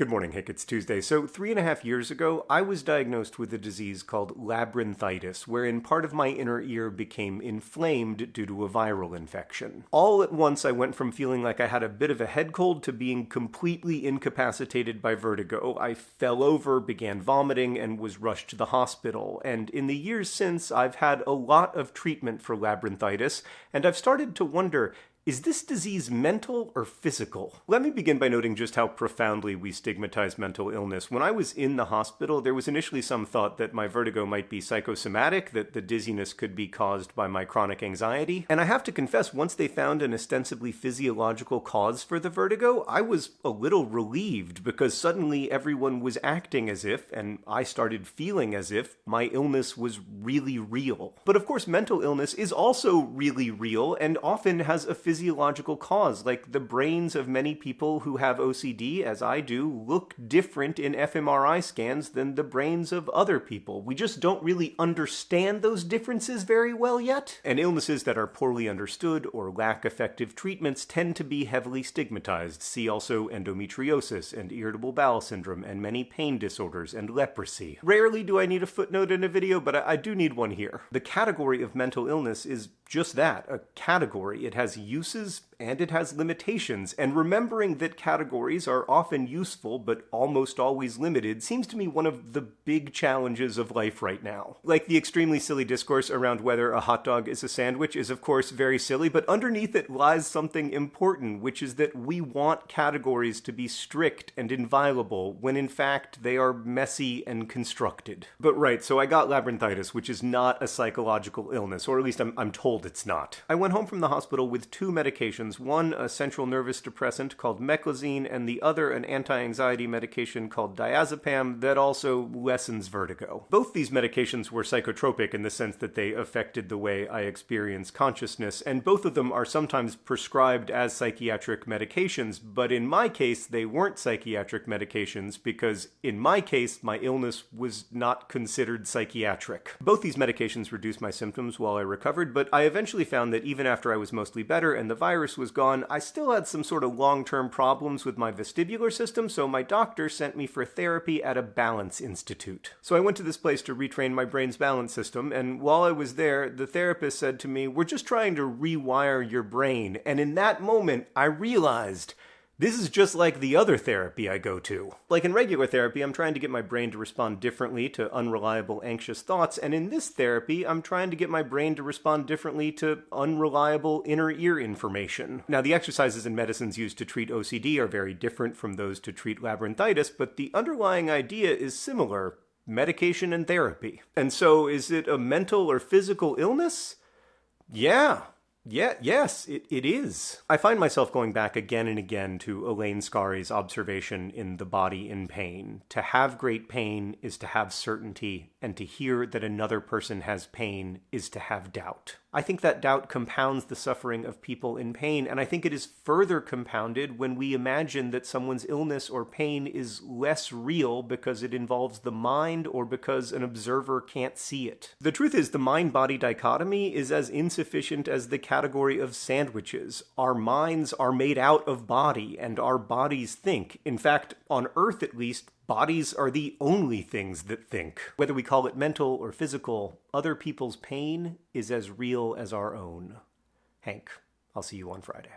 Good morning, Hank. It's Tuesday. So, three and a half years ago, I was diagnosed with a disease called labyrinthitis, wherein part of my inner ear became inflamed due to a viral infection. All at once, I went from feeling like I had a bit of a head cold to being completely incapacitated by vertigo. I fell over, began vomiting, and was rushed to the hospital. And in the years since, I've had a lot of treatment for labyrinthitis, and I've started to wonder is this disease mental or physical? Let me begin by noting just how profoundly we stigmatize mental illness. When I was in the hospital, there was initially some thought that my vertigo might be psychosomatic, that the dizziness could be caused by my chronic anxiety. And I have to confess, once they found an ostensibly physiological cause for the vertigo, I was a little relieved because suddenly everyone was acting as if, and I started feeling as if, my illness was really real. But of course, mental illness is also really real and often has a physiological cause. Like the brains of many people who have OCD, as I do, look different in fMRI scans than the brains of other people. We just don't really understand those differences very well yet. And illnesses that are poorly understood or lack effective treatments tend to be heavily stigmatized. See also endometriosis and irritable bowel syndrome and many pain disorders and leprosy. Rarely do I need a footnote in a video, but I, I do need one here. The category of mental illness is just that, a category. It has uses and it has limitations, and remembering that categories are often useful but almost always limited seems to me one of the big challenges of life right now. Like the extremely silly discourse around whether a hot dog is a sandwich is of course very silly, but underneath it lies something important, which is that we want categories to be strict and inviolable when in fact they are messy and constructed. But right, so I got labyrinthitis, which is not a psychological illness, or at least I'm, I'm told it's not. I went home from the hospital with two medications medications, one a central nervous depressant called meclizine, and the other an anti-anxiety medication called diazepam that also lessens vertigo. Both these medications were psychotropic in the sense that they affected the way I experience consciousness, and both of them are sometimes prescribed as psychiatric medications, but in my case they weren't psychiatric medications because in my case my illness was not considered psychiatric. Both these medications reduced my symptoms while I recovered, but I eventually found that even after I was mostly better and the virus was gone, I still had some sort of long-term problems with my vestibular system, so my doctor sent me for therapy at a balance institute. So I went to this place to retrain my brain's balance system, and while I was there, the therapist said to me, we're just trying to rewire your brain. And in that moment, I realized this is just like the other therapy I go to. Like in regular therapy, I'm trying to get my brain to respond differently to unreliable anxious thoughts, and in this therapy, I'm trying to get my brain to respond differently to unreliable inner ear information. Now, the exercises and medicines used to treat OCD are very different from those to treat labyrinthitis, but the underlying idea is similar medication and therapy. And so, is it a mental or physical illness? Yeah, yeah, yes, it, it is. I find myself going back again and again to Elaine Scarry's observation in The Body in Pain. To have great pain is to have certainty, and to hear that another person has pain is to have doubt. I think that doubt compounds the suffering of people in pain, and I think it is further compounded when we imagine that someone's illness or pain is less real because it involves the mind or because an observer can't see it. The truth is, the mind body dichotomy is as insufficient as the category of sandwiches. Our minds are made out of body, and our bodies think. In fact, on Earth at least, Bodies are the only things that think. Whether we call it mental or physical, other people's pain is as real as our own. Hank, I'll see you on Friday.